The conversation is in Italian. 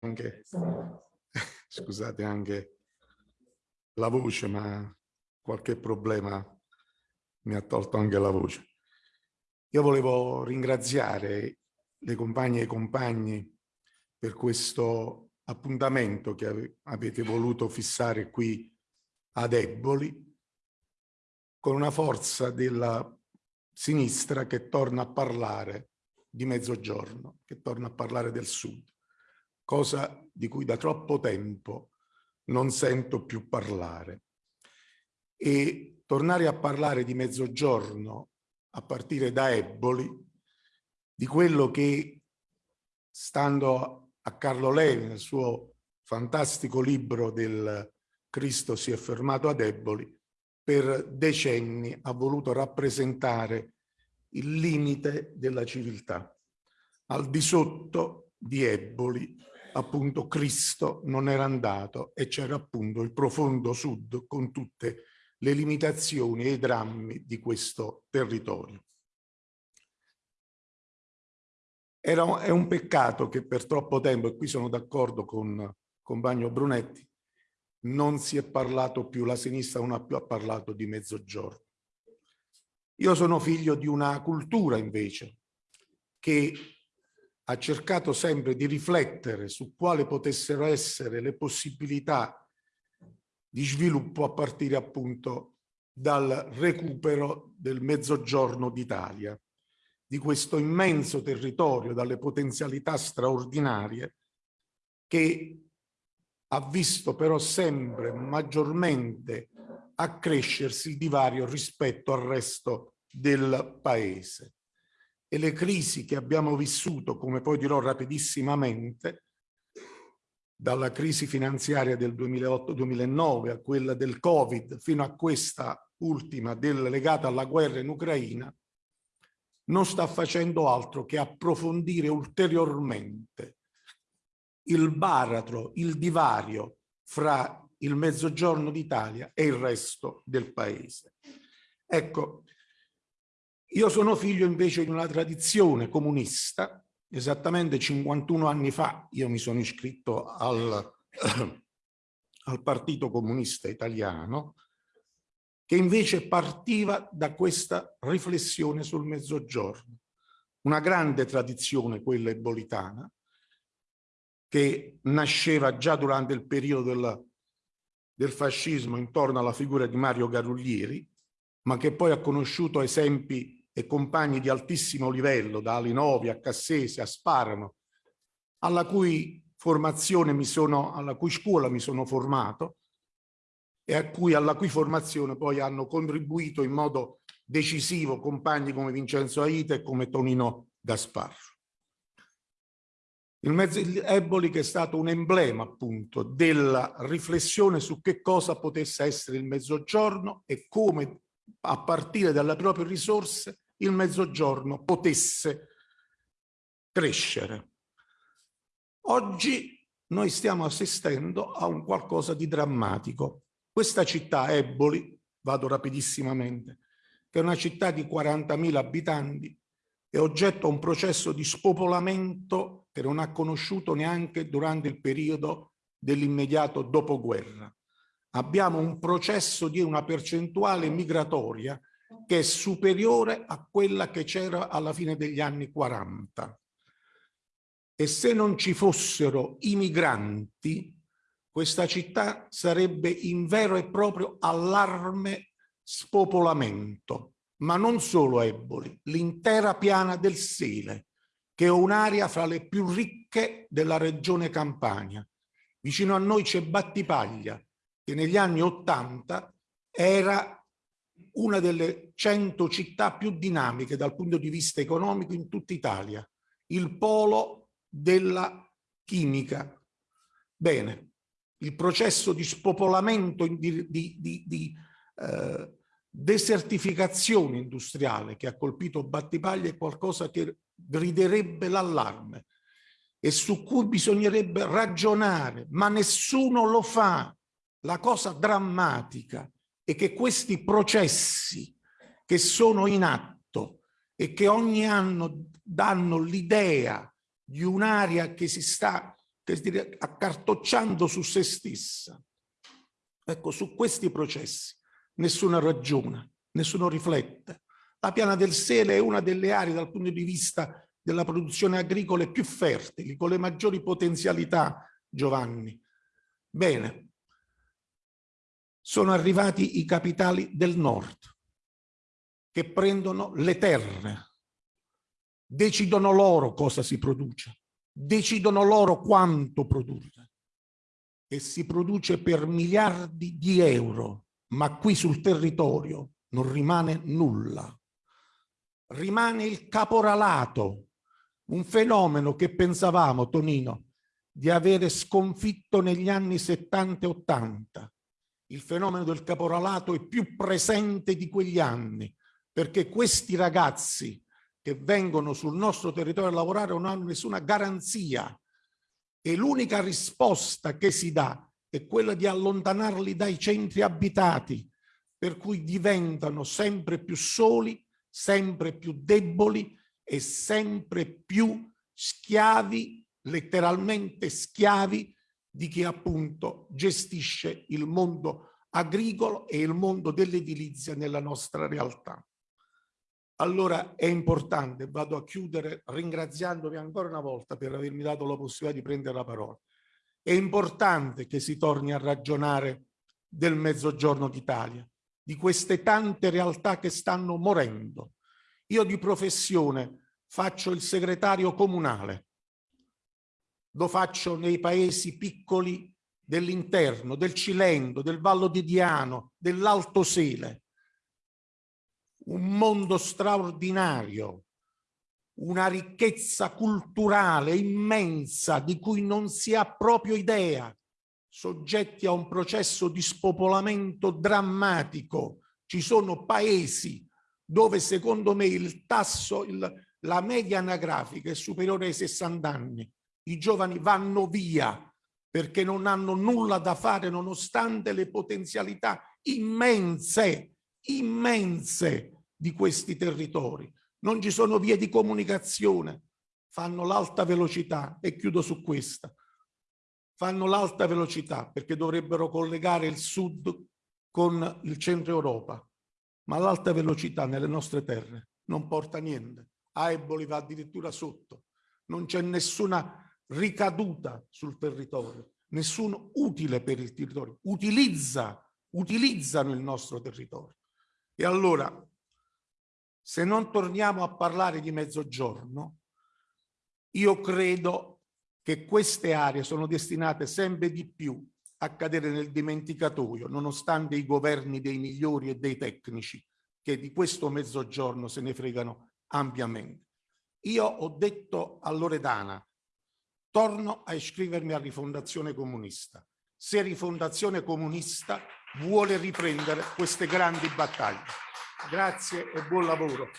anche, scusate anche la voce, ma qualche problema mi ha tolto anche la voce. Io volevo ringraziare le compagne e i compagni per questo appuntamento che avete voluto fissare qui ad Eboli, con una forza della sinistra che torna a parlare di mezzogiorno, che torna a parlare del sud, cosa di cui da troppo tempo non sento più parlare. E tornare a parlare di mezzogiorno a partire da Eboli, di quello che, stando a Carlo Levi, nel suo fantastico libro del Cristo si è fermato ad Eboli, per decenni ha voluto rappresentare il limite della civiltà. Al di sotto di Eboli, appunto, Cristo non era andato e c'era appunto il profondo sud con tutte le limitazioni e i drammi di questo territorio. Era, è un peccato che per troppo tempo, e qui sono d'accordo con compagno Brunetti, non si è parlato più, la sinistra non ha più parlato di mezzogiorno. Io sono figlio di una cultura invece che ha cercato sempre di riflettere su quali potessero essere le possibilità di sviluppo a partire appunto dal recupero del mezzogiorno d'Italia, di questo immenso territorio dalle potenzialità straordinarie che ha visto però sempre maggiormente accrescersi il divario rispetto al resto del paese. E le crisi che abbiamo vissuto, come poi dirò rapidissimamente, dalla crisi finanziaria del 2008-2009 a quella del Covid fino a questa ultima del, legata alla guerra in Ucraina, non sta facendo altro che approfondire ulteriormente il baratro, il divario fra il mezzogiorno d'Italia e il resto del paese. Ecco, io sono figlio invece di una tradizione comunista, esattamente 51 anni fa io mi sono iscritto al, al Partito Comunista Italiano, che invece partiva da questa riflessione sul mezzogiorno. Una grande tradizione, quella ebolitana, che nasceva già durante il periodo del, del fascismo intorno alla figura di Mario Garuglieri, ma che poi ha conosciuto esempi e compagni di altissimo livello, da Alinovi a Cassese a Sparano, alla cui formazione mi sono, alla cui scuola mi sono formato e a cui, alla cui formazione poi hanno contribuito in modo decisivo compagni come Vincenzo Aita e come Tonino Gasparro. Il mezzo Eboli che è stato un emblema appunto della riflessione su che cosa potesse essere il mezzogiorno e come a partire dalle proprie risorse il mezzogiorno potesse crescere. Oggi noi stiamo assistendo a un qualcosa di drammatico. Questa città, Eboli, vado rapidissimamente, che è una città di 40.000 abitanti, è oggetto a un processo di spopolamento che non ha conosciuto neanche durante il periodo dell'immediato dopoguerra. Abbiamo un processo di una percentuale migratoria che è superiore a quella che c'era alla fine degli anni 40. E se non ci fossero i migranti, questa città sarebbe in vero e proprio allarme spopolamento ma non solo Eboli, l'intera piana del Sele, che è un'area fra le più ricche della regione Campania. Vicino a noi c'è Battipaglia, che negli anni Ottanta era una delle cento città più dinamiche dal punto di vista economico in tutta Italia, il polo della chimica. Bene, il processo di spopolamento di, di, di, di eh, desertificazione industriale che ha colpito Battipaglia è qualcosa che griderebbe l'allarme e su cui bisognerebbe ragionare, ma nessuno lo fa. La cosa drammatica è che questi processi che sono in atto e che ogni anno danno l'idea di un'area che si sta che dire, accartocciando su se stessa. Ecco, su questi processi nessuno ragiona, nessuno riflette. La piana del Sele è una delle aree dal punto di vista della produzione agricola più fertili, con le maggiori potenzialità, Giovanni. Bene, sono arrivati i capitali del nord che prendono le terre, decidono loro cosa si produce, decidono loro quanto produrre e si produce per miliardi di euro, ma qui sul territorio non rimane nulla. Rimane il caporalato, un fenomeno che pensavamo, Tonino, di avere sconfitto negli anni 70 e 80. Il fenomeno del caporalato è più presente di quegli anni, perché questi ragazzi che vengono sul nostro territorio a lavorare non hanno nessuna garanzia e l'unica risposta che si dà è quella di allontanarli dai centri abitati, per cui diventano sempre più soli, sempre più deboli e sempre più schiavi, letteralmente schiavi, di chi appunto gestisce il mondo agricolo e il mondo dell'edilizia nella nostra realtà. Allora è importante, vado a chiudere ringraziandovi ancora una volta per avermi dato la possibilità di prendere la parola. È importante che si torni a ragionare del mezzogiorno d'Italia, di queste tante realtà che stanno morendo. Io di professione faccio il segretario comunale, lo faccio nei paesi piccoli dell'interno, del Cilento, del Vallo di Diano, dell'Alto Sele un mondo straordinario, una ricchezza culturale immensa di cui non si ha proprio idea, soggetti a un processo di spopolamento drammatico. Ci sono paesi dove secondo me il tasso, il, la media anagrafica è superiore ai 60 anni. I giovani vanno via perché non hanno nulla da fare nonostante le potenzialità immense immense di questi territori. Non ci sono vie di comunicazione, fanno l'alta velocità e chiudo su questa. Fanno l'alta velocità perché dovrebbero collegare il sud con il centro Europa, ma l'alta velocità nelle nostre terre non porta niente. A Eboli va addirittura sotto, non c'è nessuna ricaduta sul territorio, nessun utile per il territorio, utilizza, utilizzano il nostro territorio. E allora, se non torniamo a parlare di mezzogiorno, io credo che queste aree sono destinate sempre di più a cadere nel dimenticatoio, nonostante i governi dei migliori e dei tecnici che di questo mezzogiorno se ne fregano ampiamente. Io ho detto a Loredana, torno a iscrivermi a Rifondazione Comunista. Se Rifondazione Comunista vuole riprendere queste grandi battaglie. Grazie e buon lavoro.